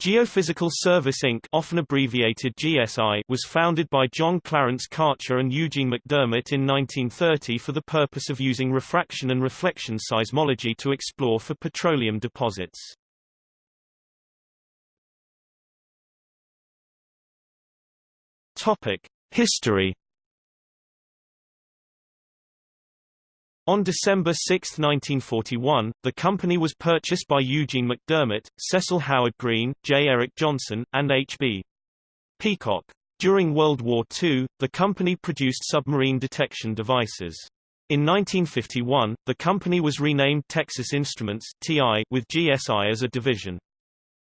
Geophysical Service Inc. often abbreviated GSI was founded by John Clarence Karcher and Eugene McDermott in 1930 for the purpose of using refraction and reflection seismology to explore for petroleum deposits. Topic: History On December 6, 1941, the company was purchased by Eugene McDermott, Cecil Howard Green, J. Eric Johnson, and H.B. Peacock. During World War II, the company produced submarine detection devices. In 1951, the company was renamed Texas Instruments TI with GSI as a division.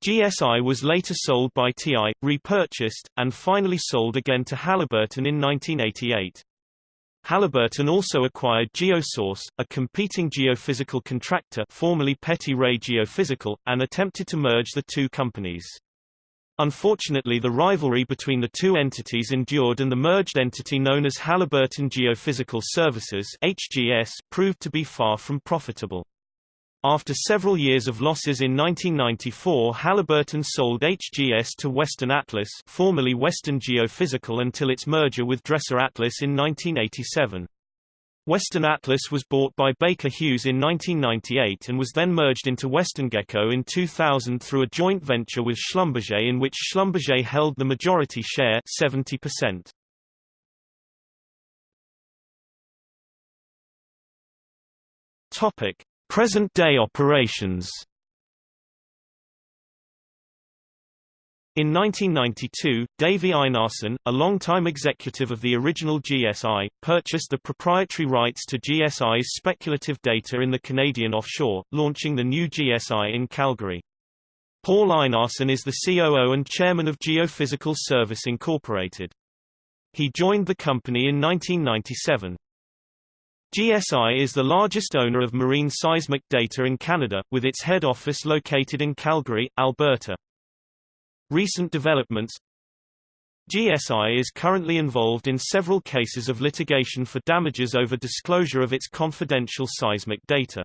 GSI was later sold by TI, repurchased, and finally sold again to Halliburton in 1988. Halliburton also acquired Geosource, a competing geophysical contractor formerly Petty Ray Geophysical, and attempted to merge the two companies. Unfortunately the rivalry between the two entities endured and the merged entity known as Halliburton Geophysical Services HGS proved to be far from profitable. After several years of losses in 1994 Halliburton sold HGS to Western Atlas formerly Western Geophysical until its merger with Dresser Atlas in 1987. Western Atlas was bought by Baker Hughes in 1998 and was then merged into WesternGeco in 2000 through a joint venture with Schlumberger in which Schlumberger held the majority share 70%. Topic: Present-day operations In 1992, Davy Einarsson, a longtime executive of the original GSI, purchased the proprietary rights to GSI's speculative data in the Canadian offshore, launching the new GSI in Calgary. Paul Einarsson is the COO and chairman of Geophysical Service Incorporated. He joined the company in 1997. GSI is the largest owner of marine seismic data in Canada, with its head office located in Calgary, Alberta. Recent developments GSI is currently involved in several cases of litigation for damages over disclosure of its confidential seismic data.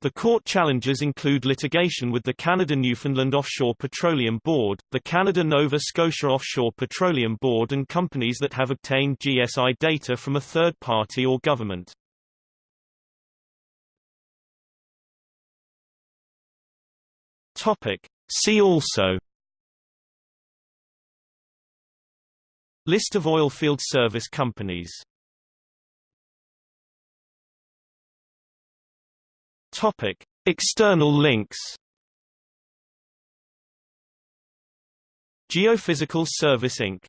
The court challenges include litigation with the Canada Newfoundland Offshore Petroleum Board, the Canada Nova Scotia Offshore Petroleum Board and companies that have obtained GSI data from a third party or government. Topic. See also List of oilfield service companies Topic: External links. Geophysical Service Inc.